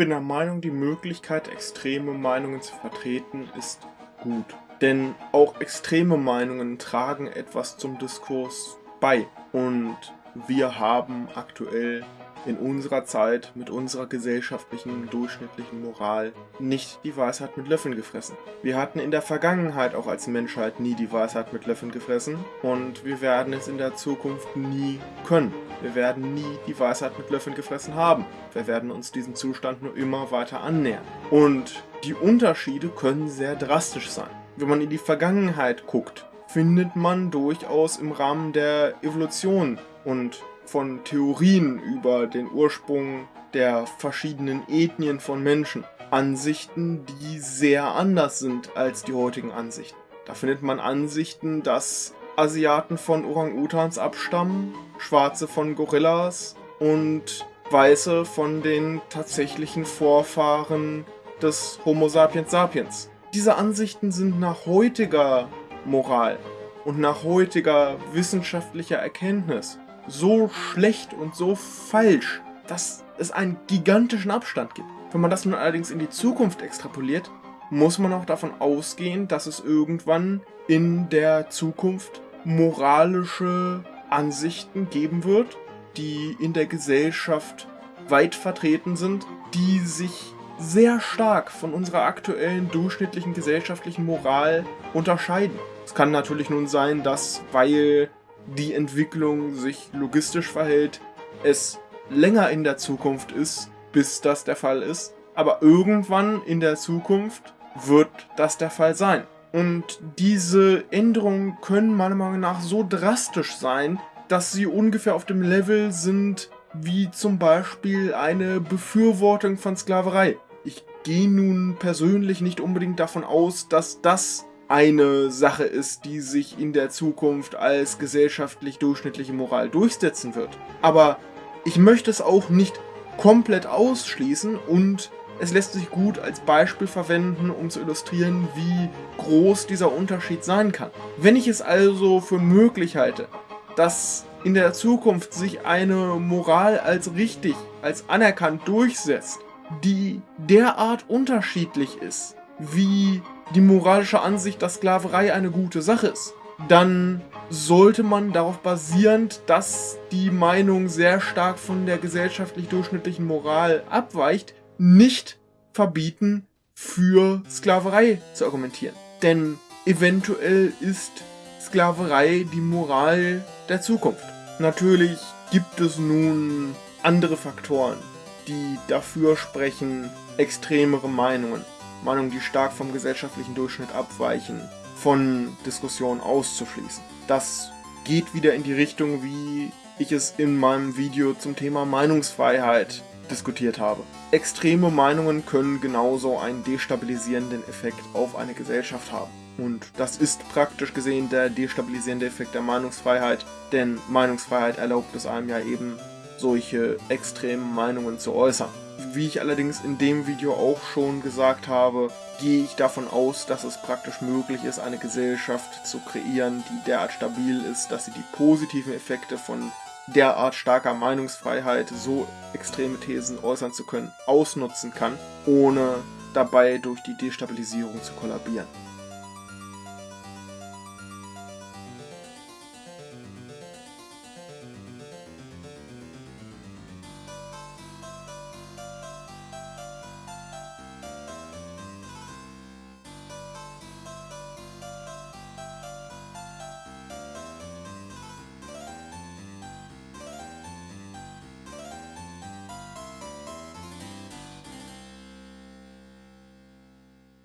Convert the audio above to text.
bin der Meinung, die Möglichkeit, extreme Meinungen zu vertreten, ist gut. Denn auch extreme Meinungen tragen etwas zum Diskurs bei. Und wir haben aktuell in unserer Zeit mit unserer gesellschaftlichen, durchschnittlichen Moral nicht die Weisheit mit Löffeln gefressen. Wir hatten in der Vergangenheit auch als Menschheit nie die Weisheit mit Löffeln gefressen und wir werden es in der Zukunft nie können. Wir werden nie die Weisheit mit Löffeln gefressen haben. Wir werden uns diesem Zustand nur immer weiter annähern. Und die Unterschiede können sehr drastisch sein. Wenn man in die Vergangenheit guckt, findet man durchaus im Rahmen der Evolution und von Theorien über den Ursprung der verschiedenen Ethnien von Menschen. Ansichten, die sehr anders sind als die heutigen Ansichten. Da findet man Ansichten, dass Asiaten von Orang-Utans abstammen, Schwarze von Gorillas und Weiße von den tatsächlichen Vorfahren des Homo sapiens sapiens. Diese Ansichten sind nach heutiger Moral und nach heutiger wissenschaftlicher Erkenntnis so schlecht und so falsch, dass es einen gigantischen Abstand gibt. Wenn man das nun allerdings in die Zukunft extrapoliert, muss man auch davon ausgehen, dass es irgendwann in der Zukunft moralische Ansichten geben wird, die in der Gesellschaft weit vertreten sind, die sich sehr stark von unserer aktuellen durchschnittlichen gesellschaftlichen Moral unterscheiden. Es kann natürlich nun sein, dass, weil die Entwicklung sich logistisch verhält, es länger in der Zukunft ist, bis das der Fall ist. Aber irgendwann in der Zukunft wird das der Fall sein. Und diese Änderungen können meiner Meinung nach so drastisch sein, dass sie ungefähr auf dem Level sind wie zum Beispiel eine Befürwortung von Sklaverei. Ich gehe nun persönlich nicht unbedingt davon aus, dass das eine Sache ist, die sich in der Zukunft als gesellschaftlich durchschnittliche Moral durchsetzen wird. Aber ich möchte es auch nicht komplett ausschließen und es lässt sich gut als Beispiel verwenden, um zu illustrieren, wie groß dieser Unterschied sein kann. Wenn ich es also für möglich halte, dass in der Zukunft sich eine Moral als richtig, als anerkannt durchsetzt, die derart unterschiedlich ist, wie die moralische Ansicht, dass Sklaverei eine gute Sache ist, dann sollte man darauf basierend, dass die Meinung sehr stark von der gesellschaftlich durchschnittlichen Moral abweicht, nicht verbieten, für Sklaverei zu argumentieren. Denn eventuell ist Sklaverei die Moral der Zukunft. Natürlich gibt es nun andere Faktoren, die dafür sprechen, extremere Meinungen Meinungen, die stark vom gesellschaftlichen Durchschnitt abweichen, von Diskussionen auszuschließen. Das geht wieder in die Richtung, wie ich es in meinem Video zum Thema Meinungsfreiheit diskutiert habe. Extreme Meinungen können genauso einen destabilisierenden Effekt auf eine Gesellschaft haben. Und das ist praktisch gesehen der destabilisierende Effekt der Meinungsfreiheit, denn Meinungsfreiheit erlaubt es einem ja eben, solche extremen Meinungen zu äußern. Wie ich allerdings in dem Video auch schon gesagt habe, gehe ich davon aus, dass es praktisch möglich ist, eine Gesellschaft zu kreieren, die derart stabil ist, dass sie die positiven Effekte von derart starker Meinungsfreiheit, so extreme Thesen äußern zu können, ausnutzen kann, ohne dabei durch die Destabilisierung zu kollabieren.